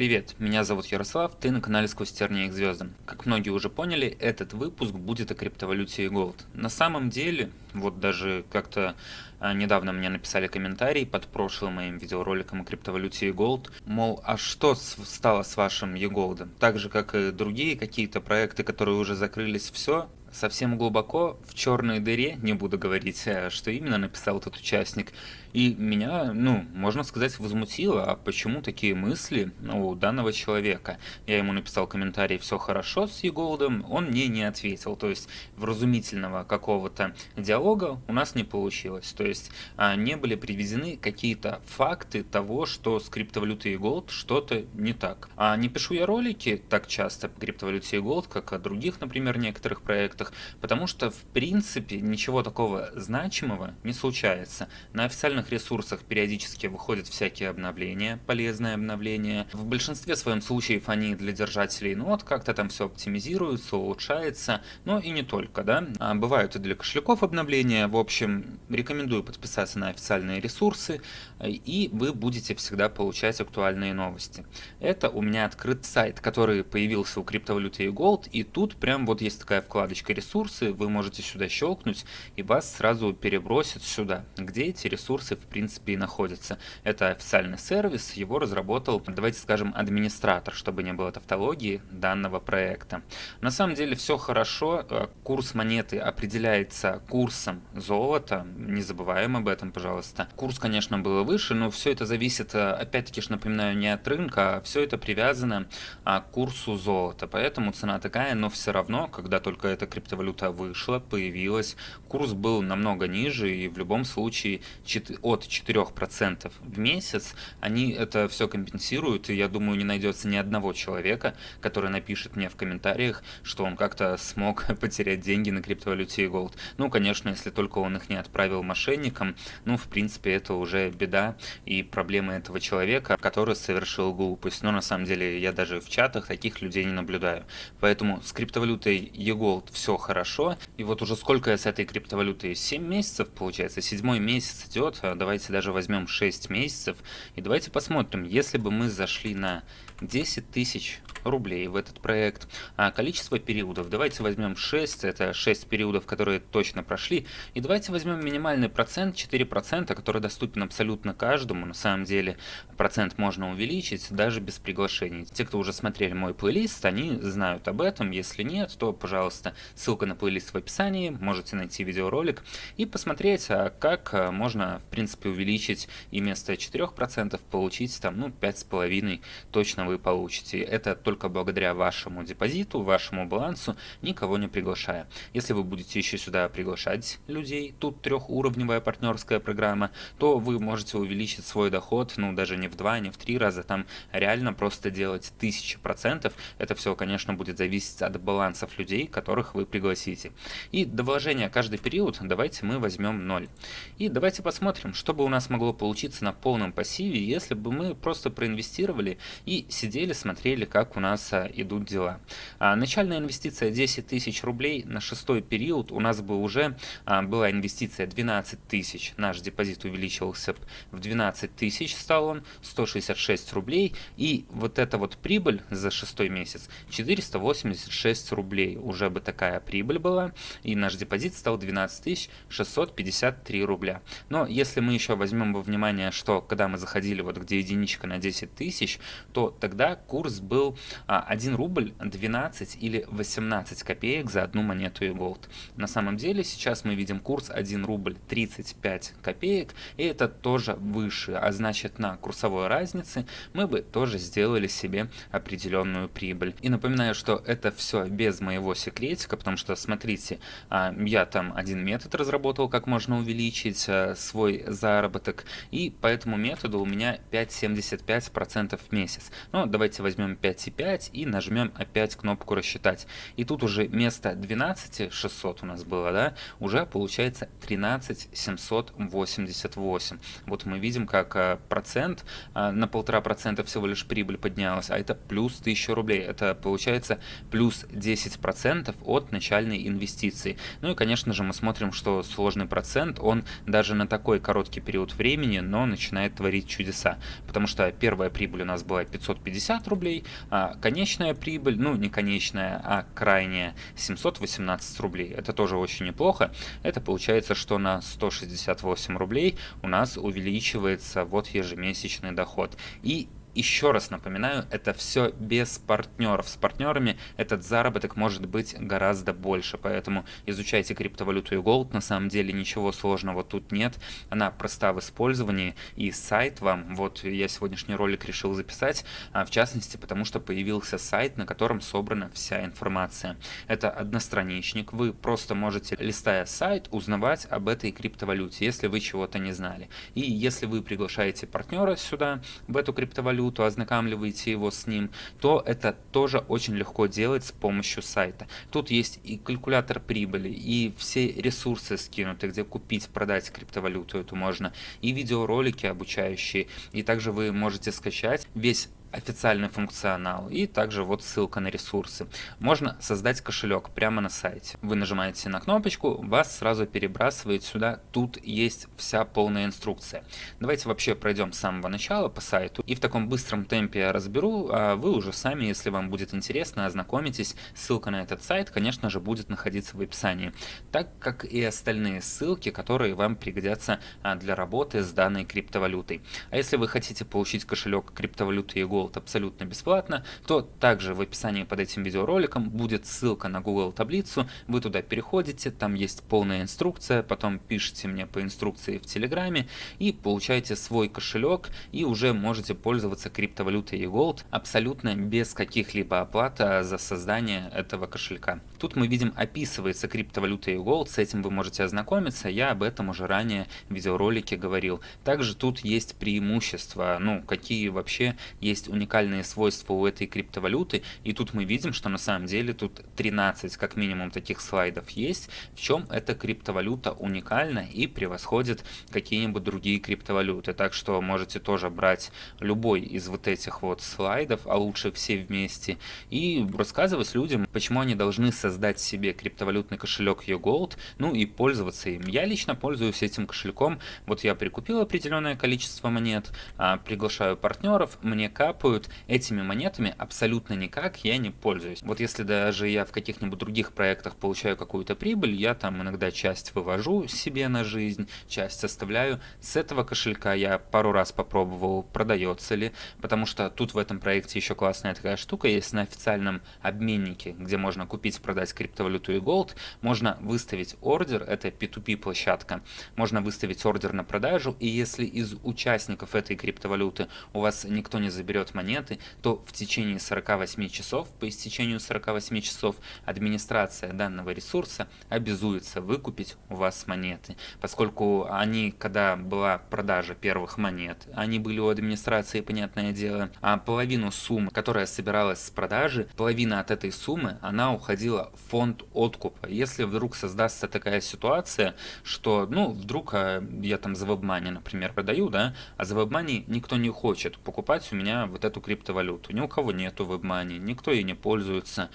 Привет, меня зовут Ярослав, ты на канале Сквозь тернии к звездам. Как многие уже поняли, этот выпуск будет о криптовалюте и Gold. На самом деле, вот даже как-то а, недавно мне написали комментарий под прошлым моим видеороликом о криптовалюте и Gold, мол, а что стало с вашим e-Gold? Так же, как и другие какие-то проекты, которые уже закрылись, все, совсем глубоко в черной дыре, не буду говорить, э, что именно написал этот участник, и меня, ну, можно сказать, возмутило, а почему такие мысли у данного человека? Я ему написал комментарий «все хорошо с Еголдом», он мне не ответил, то есть вразумительного какого-то диалога у нас не получилось, то есть а, не были приведены какие-то факты того, что с криптовалютой Еголд что-то не так. А не пишу я ролики так часто по криптовалюте Еголд, как о других, например, некоторых проектах, потому что, в принципе, ничего такого значимого не случается. На официальных ресурсах периодически выходят всякие обновления, полезные обновления. В большинстве своем случаев они для держателей нот как-то там все оптимизируется, улучшается, но и не только, да. А бывают и для кошельков обновления. В общем, рекомендую подписаться на официальные ресурсы, и вы будете всегда получать актуальные новости. Это у меня открыт сайт, который появился у криптовалюты и Gold, и тут прям вот есть такая вкладочка ресурсы, вы можете сюда щелкнуть, и вас сразу перебросит сюда, где эти ресурсы в принципе и находятся. Это официальный сервис, его разработал, давайте скажем, администратор, чтобы не было тавтологии данного проекта. На самом деле все хорошо, э, курс монеты определяется курсом золота, не забываем об этом, пожалуйста. Курс, конечно, был выше, но все это зависит, э, опять-таки, напоминаю, не от рынка, а все это привязано а, к курсу золота, поэтому цена такая, но все равно, когда только эта криптовалюта вышла, появилась, курс был намного ниже, и в любом случае от 4% в месяц, они это все компенсируют, и я думаю, не найдется ни одного человека, который напишет мне в комментариях, что он как-то смог потерять деньги на криптовалюте и Gold. Ну, конечно, если только он их не отправил мошенникам, ну, в принципе, это уже беда и проблема этого человека, который совершил глупость. Но на самом деле я даже в чатах таких людей не наблюдаю. Поэтому с криптовалютой e-Gold все хорошо. И вот уже сколько я с этой криптовалютой? 7 месяцев, получается, седьмой месяц идет, Э, давайте даже возьмем 6 месяцев, и давайте посмотрим, если бы мы зашли на 10 тысяч рублей в этот проект. А количество периодов, давайте возьмем 6, это 6 периодов, которые точно прошли. И давайте возьмем минимальный процент, 4%, который доступен абсолютно каждому. На самом деле процент можно увеличить даже без приглашений. Те, кто уже смотрели мой плейлист, они знают об этом. Если нет, то, пожалуйста, ссылка на плейлист в описании, можете найти видеоролик и посмотреть, а как а, можно, в принципе, увеличить и вместо 4% получить там, ну, 5,5% точно вы получите. Это только благодаря вашему депозиту, вашему балансу, никого не приглашая. Если вы будете еще сюда приглашать людей, тут трехуровневая партнерская программа, то вы можете увеличить свой доход, ну даже не в два, не в три раза, там реально просто делать тысячи процентов. Это все, конечно, будет зависеть от балансов людей, которых вы пригласите. И до вложения каждый период давайте мы возьмем 0. И давайте посмотрим, что бы у нас могло получиться на полном пассиве, если бы мы просто проинвестировали и сидели, смотрели, как у нас а, идут дела. А, начальная инвестиция 10 тысяч рублей на шестой период. У нас бы уже а, была инвестиция 12 тысяч. Наш депозит увеличился в 12 тысяч, стал он 166 рублей. И вот эта вот прибыль за шестой месяц 486 рублей. Уже бы такая прибыль была. И наш депозит стал 12 653 рубля. Но если мы еще возьмем во внимание, что когда мы заходили вот где единичка на 10 тысяч, то тогда курс был 1 рубль 12 или 18 копеек за одну монету и голд. На самом деле сейчас мы видим курс 1 рубль 35 копеек, и это тоже выше, а значит на курсовой разнице мы бы тоже сделали себе определенную прибыль. И напоминаю, что это все без моего секретика, потому что смотрите, а, я там один метод разработал, как можно увеличить а, свой заработок, и по этому методу у меня 5,75% в месяц. Ну, давайте возьмем 5,5 5 и нажмем опять кнопку рассчитать. И тут уже вместо 12 600 у нас было, да, уже получается 13 788. Вот мы видим, как а, процент, а, на полтора процента всего лишь прибыль поднялась, а это плюс 1000 рублей. Это получается плюс 10% от начальной инвестиции. Ну и, конечно же, мы смотрим, что сложный процент, он даже на такой короткий период времени, но начинает творить чудеса. Потому что первая прибыль у нас была 550 рублей, а конечная прибыль, ну не конечная, а крайняя 718 рублей. Это тоже очень неплохо. Это получается, что на 168 рублей у нас увеличивается вот ежемесячный доход. И еще раз напоминаю, это все без партнеров. С партнерами этот заработок может быть гораздо больше, поэтому изучайте криптовалюту и Gold. На самом деле ничего сложного тут нет. Она проста в использовании и сайт вам, вот я сегодняшний ролик решил записать, а, в частности, потому что появился сайт, на котором собрана вся информация. Это одностраничник, вы просто можете, листая сайт, узнавать об этой криптовалюте, если вы чего-то не знали. И если вы приглашаете партнера сюда, в эту криптовалюту, валюту, ознакомливаете его с ним, то это тоже очень легко делать с помощью сайта. Тут есть и калькулятор прибыли, и все ресурсы скинуты, где купить, продать криптовалюту эту можно, и видеоролики обучающие, и также вы можете скачать весь официальный функционал и также вот ссылка на ресурсы. Можно создать кошелек прямо на сайте. Вы нажимаете на кнопочку, вас сразу перебрасывает сюда. Тут есть вся полная инструкция. Давайте вообще пройдем с самого начала по сайту и в таком быстром темпе я разберу, а вы уже сами, если вам будет интересно, ознакомитесь. Ссылка на этот сайт, конечно же, будет находиться в описании, так как и остальные ссылки, которые вам пригодятся а, для работы с данной криптовалютой. А если вы хотите получить кошелек криптовалюты Ego Gold абсолютно бесплатно, то также в описании под этим видеороликом будет ссылка на Google таблицу, вы туда переходите, там есть полная инструкция, потом пишите мне по инструкции в Телеграме и получаете свой кошелек и уже можете пользоваться криптовалютой eGold абсолютно без каких-либо оплат а, за создание этого кошелька. Тут мы видим описывается криптовалюта eGold, с этим вы можете ознакомиться, я об этом уже ранее в видеоролике говорил. Также тут есть преимущества, ну какие вообще есть уникальные свойства у этой криптовалюты, и тут мы видим, что на самом деле тут 13 как минимум таких слайдов есть, в чем эта криптовалюта уникальна и превосходит какие-нибудь другие криптовалюты. Так что можете тоже брать любой из вот этих вот слайдов, а лучше все вместе, и рассказывать людям, почему они должны создать себе криптовалютный кошелек YouGold, ну и пользоваться им. Я лично пользуюсь этим кошельком, вот я прикупил определенное количество монет, а, приглашаю партнеров, мне кап капают этими монетами абсолютно никак я не пользуюсь. Вот если даже я в каких-нибудь других проектах получаю какую-то прибыль, я там иногда часть вывожу себе на жизнь, часть оставляю. С этого кошелька я пару раз попробовал, продается ли, потому что тут в этом проекте еще классная такая штука есть на официальном обменнике, где можно купить, продать криптовалюту и голд, можно выставить ордер, это P2P площадка, можно выставить ордер на продажу, и если из участников этой криптовалюты у вас никто не заберет монеты, то в течение 48 часов, по истечению 48 часов, администрация данного ресурса обязуется выкупить у вас монеты. Поскольку они, когда была продажа первых монет, они были у администрации, понятное дело, а половину суммы, которая собиралась с продажи, половина от этой суммы, она уходила фонд откупа. Если вдруг создастся такая ситуация, что, ну, вдруг а, я там за WebMoney, например, продаю, да, а за WebMoney никто не хочет покупать у меня вот эту криптовалюту. Ни у кого нету WebMoney, никто ей не пользуется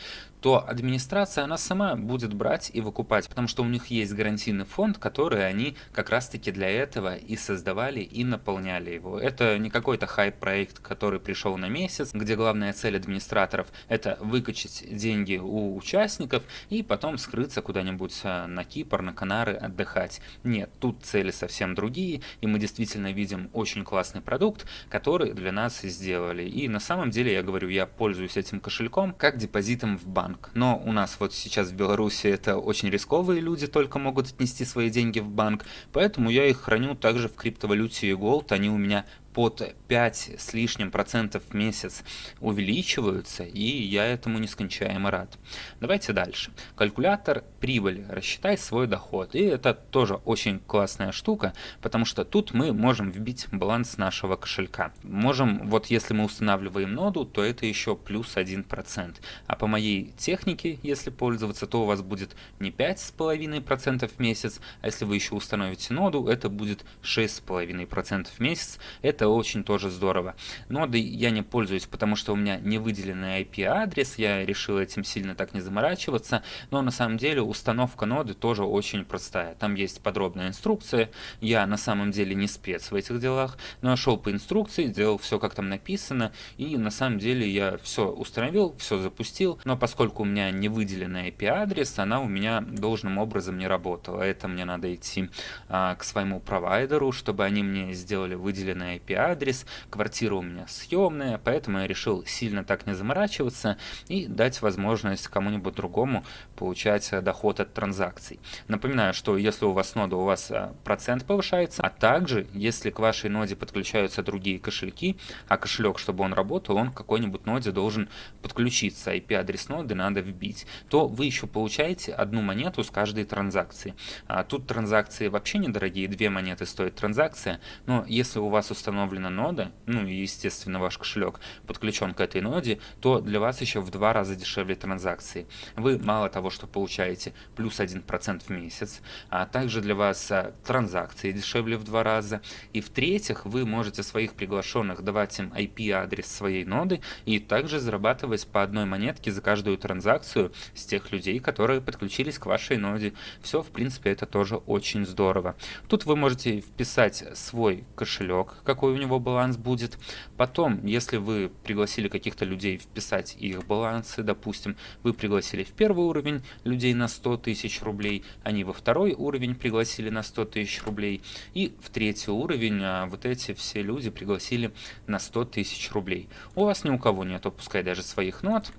то администрация, она сама будет брать и выкупать, потому что у них есть гарантийный фонд, который они как раз-таки для этого и создавали, и наполняли его. Это не какой-то хайп-проект, который пришел на месяц, где главная цель администраторов – это выкачать деньги у участников и потом скрыться куда-нибудь а, на Кипр, на Канары отдыхать. Нет, тут цели совсем другие, и мы действительно видим очень классный продукт, который для нас сделали. И на самом деле, я говорю, я пользуюсь этим кошельком как депозитом в банк банк. Но у нас вот сейчас в Беларуси это очень рисковые люди только могут отнести свои деньги в банк, поэтому я их храню также в криптовалюте Gold, они у меня под 5 с лишним процентов в месяц увеличиваются, и я этому нескончаемо рад. Давайте дальше. Калькулятор прибыли. Рассчитай свой доход. И это тоже очень классная штука, потому что тут мы можем вбить баланс нашего кошелька. Можем, вот если мы устанавливаем ноду, то это еще плюс 1%. А по моей технике, если пользоваться, то у вас будет не 5,5% в месяц, а если вы еще установите ноду, это будет 6,5% в месяц. Это очень тоже здорово. Ноды я не пользуюсь, потому что у меня не выделенный IP-адрес, я решил этим сильно так не заморачиваться, но на самом деле установка ноды тоже очень простая. Там есть подробная инструкция, я на самом деле не спец в этих делах, но шел по инструкции, делал все как там написано, и на самом деле я все установил, все запустил, но поскольку у меня не выделенный IP-адрес, она у меня должным образом не работала. Это мне надо идти а, к своему провайдеру, чтобы они мне сделали выделенный IP-адрес, квартира у меня съемная, поэтому я решил сильно так не заморачиваться и дать возможность кому-нибудь другому получать э, доход от транзакций. Напоминаю, что если у вас нода, у вас э, процент повышается, а также если к вашей ноде подключаются другие кошельки, а кошелек, чтобы он работал, он к какой-нибудь ноде должен подключиться, IP-адрес ноды надо вбить, то вы еще получаете одну монету с каждой транзакции. А тут транзакции вообще недорогие, две монеты стоит транзакция, но если у вас установлена нода, ну и естественно ваш кошелек подключен к этой ноде, то для вас еще в два раза дешевле транзакции. Вы мало того, что получаете плюс 1% в месяц, а также для вас а, транзакции дешевле в два раза. И в-третьих, вы можете своих приглашенных давать им IP-адрес своей ноды и также зарабатывать по одной монетке за каждую транзакцию с тех людей, которые подключились к вашей ноде. Все, в принципе, это тоже очень здорово. Тут вы можете вписать свой кошелек, какой у него баланс будет. Потом, если вы пригласили каких-то людей вписать их балансы, допустим, вы пригласили в первый уровень людей на 100 тысяч рублей, они во второй уровень пригласили на 100 тысяч рублей, и в третий уровень а, вот эти все люди пригласили на 100 тысяч рублей. У вас ни у кого нет, пускай даже своих нот,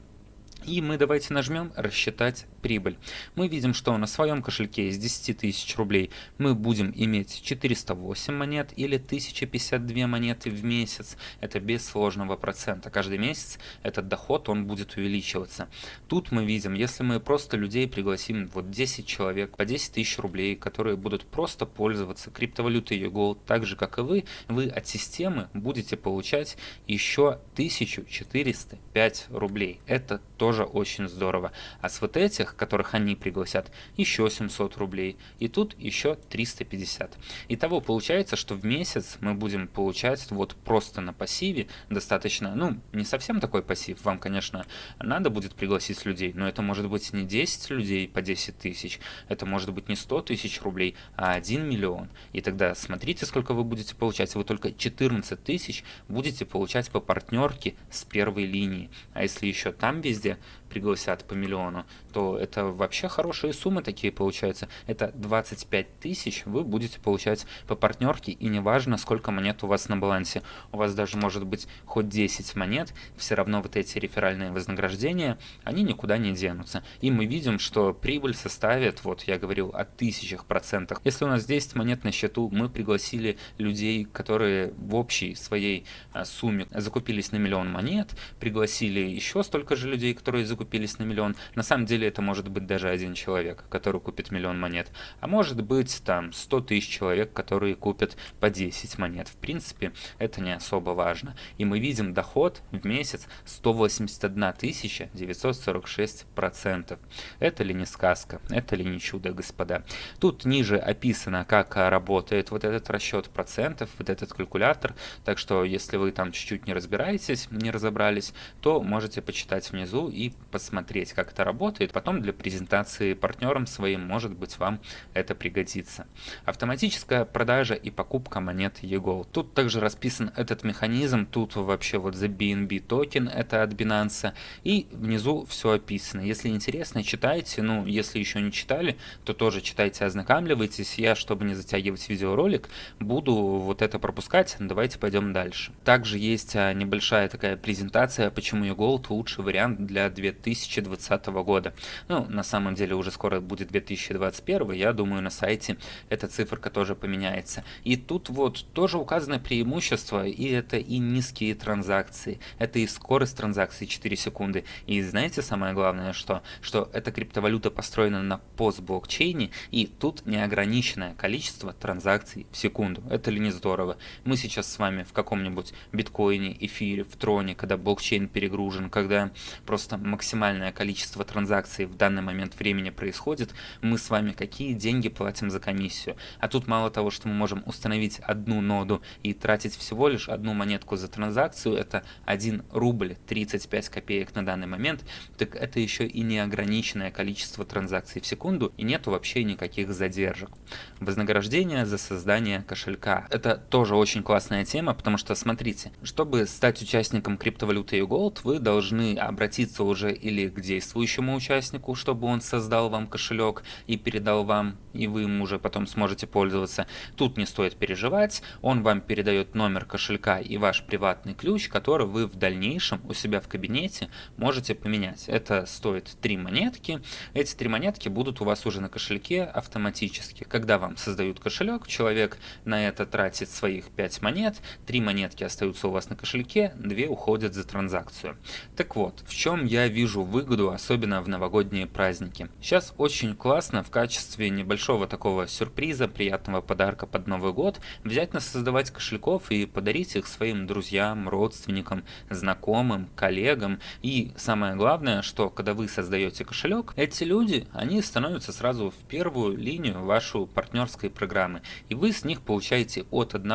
и мы давайте нажмем «Рассчитать прибыль». Мы видим, что на своем кошельке из 10 тысяч рублей мы будем иметь 408 монет или 1052 монеты в месяц. Это без сложного процента. Каждый месяц этот доход он будет увеличиваться. Тут мы видим, если мы просто людей пригласим, вот 10 человек по 10 тысяч рублей, которые будут просто пользоваться криптовалютой YouGold, так же как и вы, вы от системы будете получать еще 1405 рублей. Это тоже очень здорово. А с вот этих, которых они пригласят, еще 700 рублей. И тут еще 350. Итого получается, что в месяц мы будем получать вот просто на пассиве достаточно, ну, не совсем такой пассив. Вам, конечно, надо будет пригласить людей, но это может быть не 10 людей по 10 тысяч, это может быть не 100 тысяч рублей, а 1 миллион. И тогда смотрите, сколько вы будете получать. Вы только 14 тысяч будете получать по партнерке с первой линии. А если еще там везде пригласят по миллиону, то это вообще хорошие суммы такие получаются. Это 25 тысяч вы будете получать по партнерке, и неважно, сколько монет у вас на балансе. У вас даже может быть хоть 10 монет, все равно вот эти реферальные вознаграждения, они никуда не денутся. И мы видим, что прибыль составит, вот я говорил, о тысячах процентах. Если у нас 10 монет на счету, мы пригласили людей, которые в общей своей а, сумме закупились на миллион монет, пригласили еще столько же людей, которые закупились на миллион. На самом деле это может быть даже один человек, который купит миллион монет. А может быть там 100 тысяч человек, которые купят по 10 монет. В принципе, это не особо важно. И мы видим доход в месяц 181 тысяча 946 процентов. Это ли не сказка? Это ли не чудо, господа? Тут ниже описано, как работает вот этот расчет процентов, вот этот калькулятор. Так что, если вы там чуть-чуть не разбираетесь, не разобрались, то можете почитать внизу и посмотреть, как это работает. Потом для презентации партнерам своим, может быть, вам это пригодится. Автоматическая продажа и покупка монет eGold. Тут также расписан этот механизм. Тут вообще вот за BNB токен, это от Binance. И внизу все описано. Если интересно, читайте. Ну, если еще не читали, то тоже читайте, ознакомливайтесь. Я, чтобы не затягивать видеоролик, буду вот это пропускать. Давайте пойдем дальше. Также есть а, небольшая такая презентация, почему eGold лучший вариант для 2000 2020 года. Ну, на самом деле уже скоро будет 2021, я думаю, на сайте эта циферка тоже поменяется. И тут вот тоже указано преимущество, и это и низкие транзакции, это и скорость транзакции 4 секунды. И знаете самое главное, что? Что эта криптовалюта построена на постблокчейне, и тут неограниченное количество транзакций в секунду. Это ли не здорово? Мы сейчас с вами в каком-нибудь биткоине, эфире, в троне, когда блокчейн перегружен, когда просто максимальное количество транзакций в данный момент времени происходит, мы с вами какие деньги платим за комиссию? А тут мало того, что мы можем установить одну ноду и тратить всего лишь одну монетку за транзакцию, это 1 рубль 35 копеек на данный момент, так это еще и неограниченное количество транзакций в секунду и нету вообще никаких задержек. Вознаграждение за создание кошелька. Это тоже очень классная тема, потому что смотрите, чтобы стать участником криптовалюты Gold, вы должны обратиться уже или к действующему участнику, чтобы он создал вам кошелек и передал вам, и вы им уже потом сможете пользоваться. Тут не стоит переживать, он вам передает номер кошелька и ваш приватный ключ, который вы в дальнейшем у себя в кабинете можете поменять. Это стоит 3 монетки. Эти 3 монетки будут у вас уже на кошельке автоматически. Когда вам создают кошелек, человек на это тратит своих 5 монет, 3 монетки остаются у вас на кошельке, 2 уходят за транзакцию. Так вот, в чем я вижу выгоду, особенно в новогодние праздники. Сейчас очень классно в качестве небольшого такого сюрприза, приятного подарка под Новый год, взять на создавать кошельков и подарить их своим друзьям, родственникам, знакомым, коллегам. И самое главное, что когда вы создаете кошелек, эти люди, они становятся сразу в первую линию вашу партнерской программы. И вы с них получаете от 1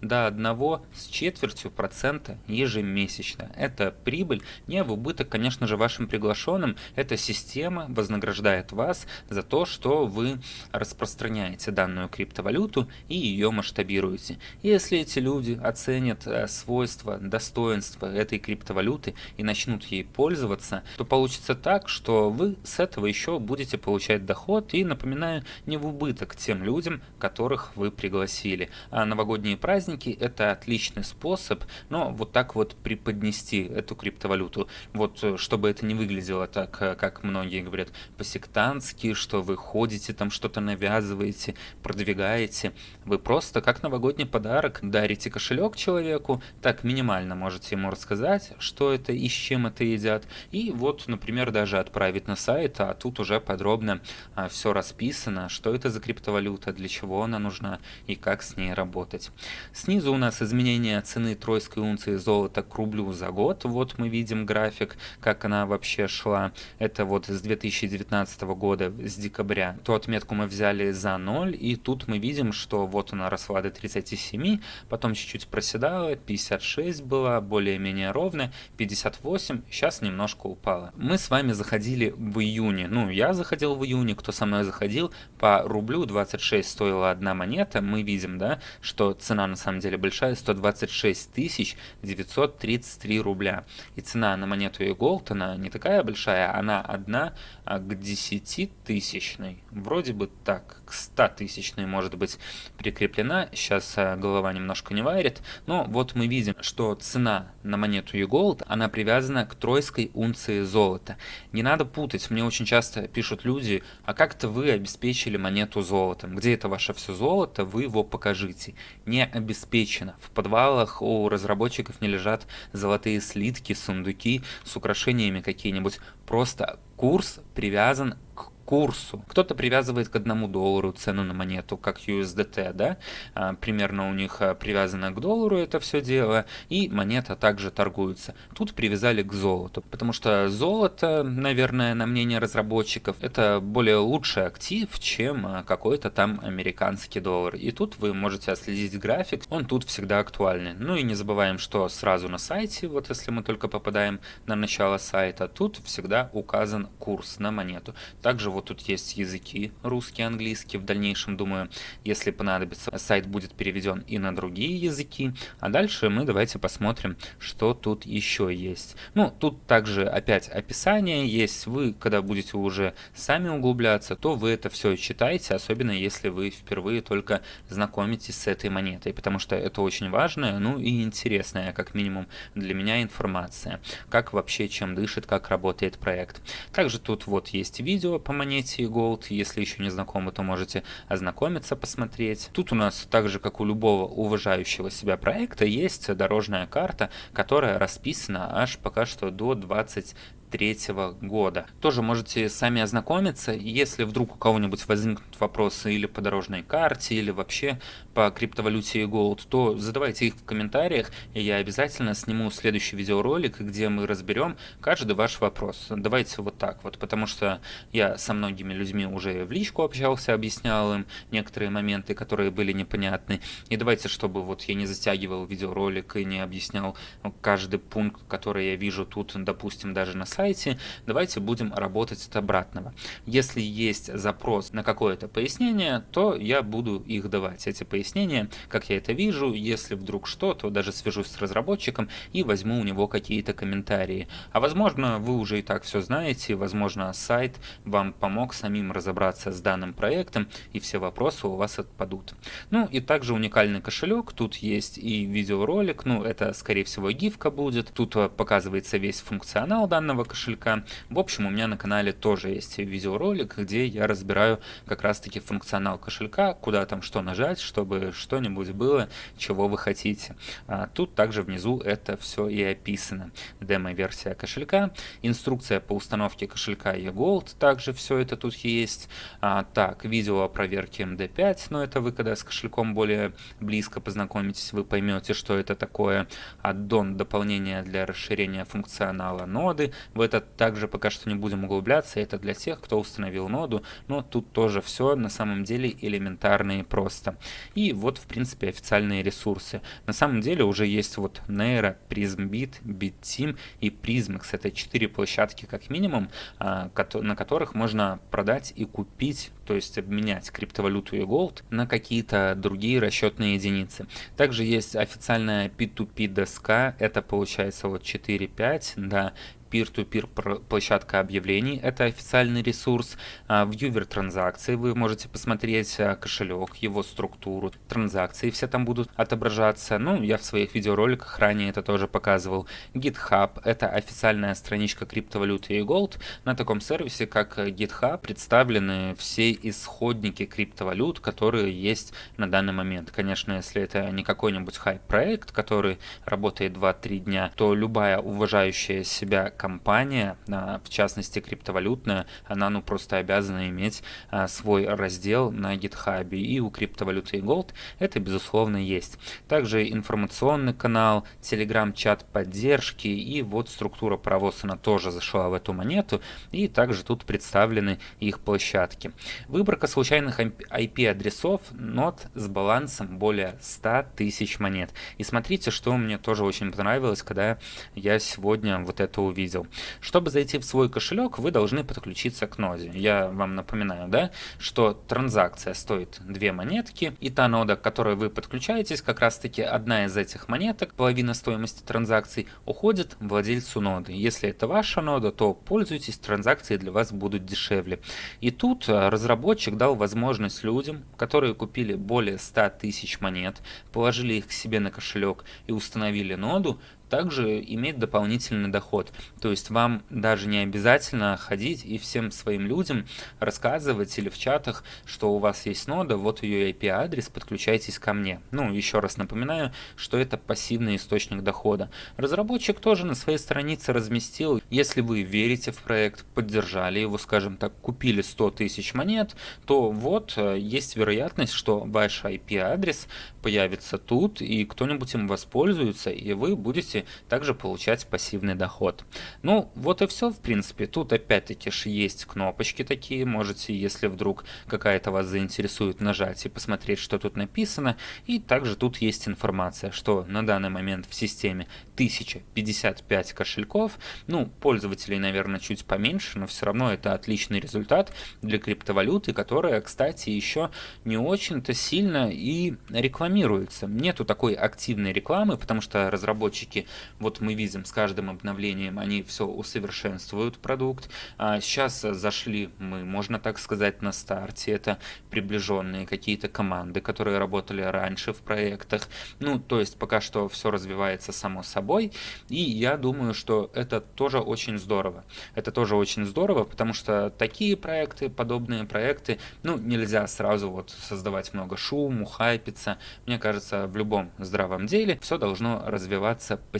до 1 с четвертью процента ежемесячно. Это прибыль не в убыток, конечно же, вашим приглашенным. Эта система вознаграждает вас за то, что вы распространяете данную криптовалюту и ее масштабируете. Если эти люди оценят э, свойства, достоинства этой криптовалюты и начнут ей пользоваться, то получится так, что вы с этого еще будете получать доход и, напоминаю, не в убыток тем людям, которых вы пригласили. А новогодние праздники это отличный способ, но вот так вот преподнести эту криптовалюту, вот э, чтобы это не выглядело так, э, как многие говорят, по-сектантски, что вы ходите там что-то навязываете, продвигаете, вы просто как новогодний подарок дарите кошелек человеку, так минимально можете ему рассказать, что это и с чем это едят, и вот, например, даже отправить на сайт, а тут уже подробно а, все расписано, что это за криптовалюта, для чего она нужна и как с ней работать. Снизу у нас изменение цены тройской унции золота к рублю за год, вот мы видим график, как она вообще шла, это вот с 2019 года, с декабря, ту отметку мы взяли за 0, и тут мы видим, что вот она росла до 37, потом чуть-чуть проседала, 56 была, более-менее ровная, 58, сейчас немножко упала. Мы с вами заходили в июне, ну я заходил в июне, кто со мной заходил, по рублю 26 стоила одна монета, мы видим, да, что цена на самом деле большая, 126 тысяч 933 рубля. И цена на монету e-gold, она не такая большая, она одна а к 10 тысячной. Вроде бы так, к 100 тысячной может быть прикреплена. Сейчас а, голова немножко не варит. Но вот мы видим, что цена на монету e-gold, она привязана к тройской унции золота. Не надо путать, мне очень часто пишут люди, а как-то вы обеспечили монету золотом. Где это ваше все золото, вы его покажите. Не обеспечено. В подвалах у разработчиков не лежат золотые слитки, сундуки с украшениями какие-нибудь. Просто курс привязан к курсу. Кто-то привязывает к одному доллару цену на монету, как USDT, да, а, примерно у них а, привязано к доллару это все дело, и монета также торгуется. Тут привязали к золоту, потому что золото, наверное, на мнение разработчиков, это более лучший актив, чем а, какой-то там американский доллар. И тут вы можете отследить график, он тут всегда актуальный. Ну и не забываем, что сразу на сайте, вот если мы только попадаем на начало сайта, тут всегда указан курс на монету. Также вот вот тут есть языки русский, английский. В дальнейшем, думаю, если понадобится, сайт будет переведен и на другие языки. А дальше мы давайте посмотрим, что тут еще есть. Ну, тут также опять описание есть. Вы, когда будете уже сами углубляться, то вы это все читаете, особенно если вы впервые только знакомитесь с этой монетой, потому что это очень важная, ну и интересная, как минимум для меня информация, как вообще чем дышит, как работает проект. Также тут вот есть видео по монете Gold, если еще не знакомы, то можете ознакомиться, посмотреть. Тут у нас также, как у любого уважающего себя проекта, есть дорожная карта, которая расписана аж пока что до 20 2023 года. Тоже можете сами ознакомиться, если вдруг у кого-нибудь возникнут вопросы или по дорожной карте, или вообще по криптовалюте Gold, то задавайте их в комментариях, и я обязательно сниму следующий видеоролик, где мы разберем каждый ваш вопрос. Давайте вот так вот, потому что я со многими людьми уже в личку общался, объяснял им некоторые моменты, которые были непонятны. И давайте, чтобы вот я не затягивал видеоролик и не объяснял каждый пункт, который я вижу тут, допустим, даже на сайте, сайте, давайте будем работать от обратного. Если есть запрос на какое-то пояснение, то я буду их давать, эти пояснения, как я это вижу, если вдруг что, то даже свяжусь с разработчиком и возьму у него какие-то комментарии. А возможно, вы уже и так все знаете, возможно, сайт вам помог самим разобраться с данным проектом, и все вопросы у вас отпадут. Ну и также уникальный кошелек, тут есть и видеоролик, ну это скорее всего гифка будет, тут э, показывается весь функционал данного кошелька. В общем, у меня на канале тоже есть видеоролик, где я разбираю как раз-таки функционал кошелька, куда там что нажать, чтобы что-нибудь было, чего вы хотите. А тут также внизу это все и описано. Демо-версия кошелька, инструкция по установке кошелька eGold, также все это тут есть. А, так, видео о проверке MD5, но это вы когда с кошельком более близко познакомитесь, вы поймете, что это такое. Аддон дополнение для расширения функционала ноды, в это также пока что не будем углубляться, это для тех, кто установил ноду, но тут тоже все на самом деле элементарно и просто. И вот в принципе официальные ресурсы. На самом деле уже есть вот Nero, PrismBit, BitTeam и Prismix. Это четыре площадки как минимум, а, на которых можно продать и купить то есть обменять криптовалюту и gold на какие-то другие расчетные единицы. Также есть официальная P2P доска, это получается вот 4.5, да, peer-to-peer -peer площадка объявлений, это официальный ресурс. А, вьювер транзакций, вы можете посмотреть а, кошелек, его структуру, транзакции все там будут отображаться. Ну, я в своих видеороликах ранее это тоже показывал. GitHub, это официальная страничка криптовалюты и Gold. На таком сервисе, как GitHub, представлены все исходники криптовалют, которые есть на данный момент. Конечно, если это не какой-нибудь хайп-проект, который работает 2-3 дня, то любая уважающая себя компания, в частности криптовалютная, она ну просто обязана иметь а, свой раздел на GitHub. И у криптовалюты и Gold это безусловно есть. Также информационный канал, телеграм-чат поддержки и вот структура паровоз она тоже зашла в эту монету. И также тут представлены их площадки. Выборка случайных IP-адресов нот с балансом более 100 тысяч монет. И смотрите, что мне тоже очень понравилось, когда я сегодня вот это увидел видел. Чтобы зайти в свой кошелек, вы должны подключиться к ноде. Я вам напоминаю, да, что транзакция стоит две монетки, и та нода, к которой вы подключаетесь, как раз таки одна из этих монеток, половина стоимости транзакций, уходит владельцу ноды. Если это ваша нода, то пользуйтесь, транзакции для вас будут дешевле. И тут э, разработчик дал возможность людям, которые купили более 100 тысяч монет, положили их к себе на кошелек и установили ноду, также иметь дополнительный доход. То есть вам даже не обязательно ходить и всем своим людям рассказывать или в чатах, что у вас есть нода, вот ее IP-адрес, подключайтесь ко мне. Ну, еще раз напоминаю, что это пассивный источник дохода. Разработчик тоже на своей странице разместил, если вы верите в проект, поддержали его, скажем так, купили 100 тысяч монет, то вот э, есть вероятность, что ваш IP-адрес появится тут, и кто-нибудь им воспользуется, и вы будете также получать пассивный доход. Ну, вот и все, в принципе. Тут опять-таки же есть кнопочки такие, можете, если вдруг какая-то вас заинтересует, нажать и посмотреть, что тут написано. И также тут есть информация, что на данный момент в системе 1055 кошельков. Ну, пользователей, наверное, чуть поменьше, но все равно это отличный результат для криптовалюты, которая, кстати, еще не очень-то сильно и рекламируется. Нету такой активной рекламы, потому что разработчики, вот мы видим, с каждым обновлением они все усовершенствуют продукт. А сейчас зашли мы, можно так сказать, на старте. Это приближенные какие-то команды, которые работали раньше в проектах. Ну, то есть пока что все развивается само собой. И я думаю, что это тоже очень здорово. Это тоже очень здорово, потому что такие проекты, подобные проекты, ну, нельзя сразу вот создавать много шуму, хайпиться. Мне кажется, в любом здравом деле все должно развиваться постепенно,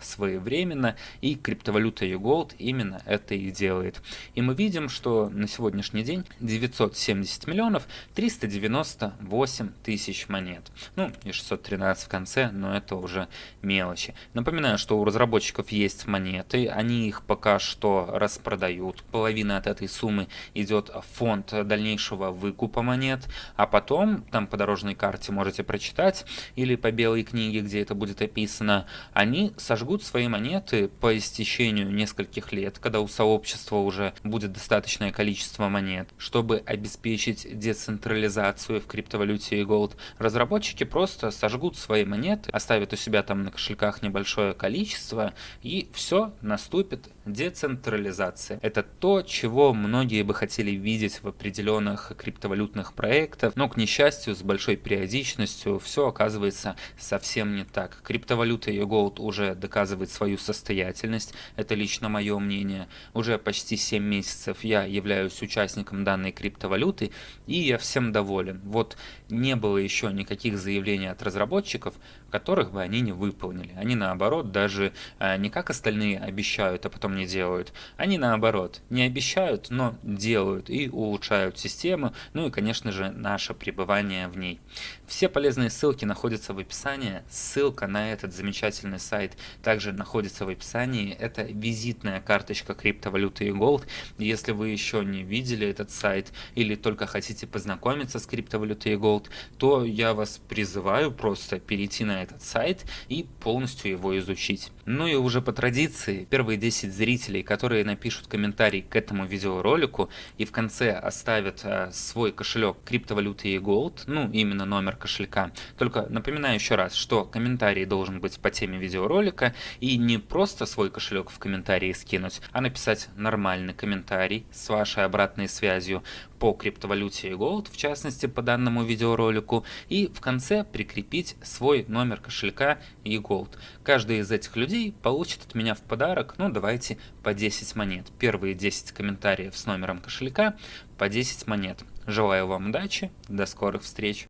своевременно, и криптовалюта eGold именно это и делает. И мы видим, что на сегодняшний день 970 миллионов 398 тысяч монет. Ну, и 613 в конце, но это уже мелочи. Напоминаю, что у разработчиков есть монеты, они их пока что распродают. Половина от этой суммы идет в фонд дальнейшего выкупа монет, а потом, там по дорожной карте можете прочитать, или по белой книге, где это будет описано, они сожгут свои монеты по истечению нескольких лет, когда у сообщества уже будет достаточное количество монет. Чтобы обеспечить децентрализацию в криптовалюте и Gold, разработчики просто сожгут свои монеты, оставят у себя там на кошельках небольшое количество, и все, наступит децентрализация. Это то, чего многие бы хотели видеть в определенных криптовалютных проектах, но, к несчастью, с большой периодичностью все оказывается совсем не так. Криптовалюта Gold уже доказывает свою состоятельность, это лично мое мнение. Уже почти 7 месяцев я являюсь участником данной криптовалюты, и я всем доволен. Вот не было еще никаких заявлений от разработчиков, которых бы они не выполнили. Они наоборот даже э, не как остальные обещают, а потом не делают. Они наоборот не обещают, но делают и улучшают систему, ну и конечно же наше пребывание в ней. Все полезные ссылки находятся в описании. Ссылка на этот замечательный сайт также находится в описании. Это визитная карточка криптовалюты и Gold. Если вы еще не видели этот сайт или только хотите познакомиться с криптовалютой и Gold, то я вас призываю просто перейти на этот сайт и полностью его изучить. Ну и уже по традиции, первые 10 зрителей, которые напишут комментарий к этому видеоролику и в конце оставят а, свой кошелек криптовалюты и Gold, ну именно номер кошелька. Только напоминаю еще раз, что комментарий должен быть по теме видеоролика и не просто свой кошелек в комментарии скинуть, а написать нормальный комментарий с вашей обратной связью по криптовалюте и Gold, в частности по данному видеоролику, и в конце прикрепить свой номер кошелька и Gold. Каждый из этих людей получит от меня в подарок, ну давайте по 10 монет. Первые 10 комментариев с номером кошелька по 10 монет. Желаю вам удачи, до скорых встреч!